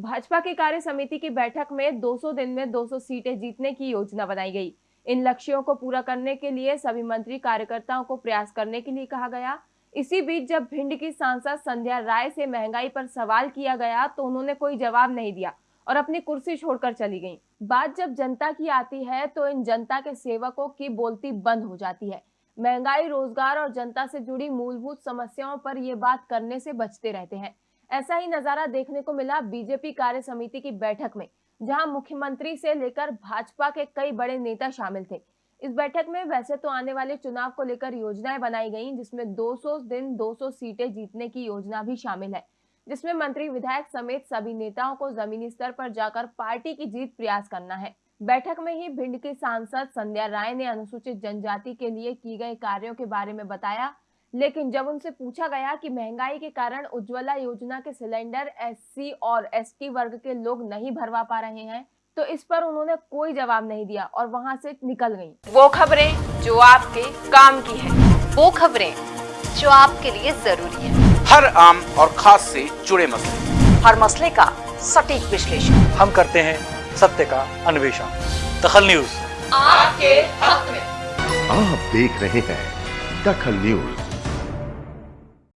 भाजपा की कार्य समिति की बैठक में 200 दिन में 200 सीटें जीतने की योजना बनाई गई। इन लक्ष्यों को पूरा करने के लिए सभी मंत्री कार्यकर्ताओं को प्रयास करने के लिए कहा गया। इसी बीच जब भिंड की सांसद संध्या राय से महँगाई पर सवाल किया गया तो उन्होंने कोई जवाब नहीं दिया और अपनी कुर्सी छोड़कर चली गईं। बात जब जनता की आती है तो इन जनता के सेवकों की बोलती बंद हो जाती है। महँगाई, रोज़गार और जनता से जुड़ी मूलभूत समस्याओं पर ये बात करने से बचते रहते हैं। ऐसा ही नज़ारा देखने को मिला बीजेपी कार्य समिति की बैठक में, जहाँ मुख्यमंत्री से लेकर भाजपा के कई बड़े नेता शामिल थे। इस बैठक में वैसे तो आने वाले चुनाव को लेकर योजनाएँ बनाई गईं, जिसमें 200 दिन 200 सीटें जीतने की योजना भी शामिल है, जिसमें मंत्री विधायक समेत सभी नेताओं को जमीनी स्तर पर जाकर पार्टी की जीत प्रयास करना है। बैठक में ही भिंड की सांसद संध्या राय ने अनुसूचित जनजाति के लिए की गए कार्यों के बारे में बताया लेकिन जब उनसे पूछा गया कि महँगाई के कारण उज्ज्वला योजना के सिलेंडर एससी और एसटी वर्ग के लोग नहीं भरवा पा रहे हैं तो इस पर उन्होंने कोई जवाब नहीं दिया और वहाँ से निकल गईं। वो खबरें जो आपके काम की है। वो खबरें जो आपके लिए ज़रूरी है। हर आम और खास से जुड़े मसले। हर मसले का सटीक विश्लेषण। हम करते हैं सत्य का अन्वेषण। दखल न्यूज़। आपके हक में। आप देख रहे हैं दखल न्यूज़।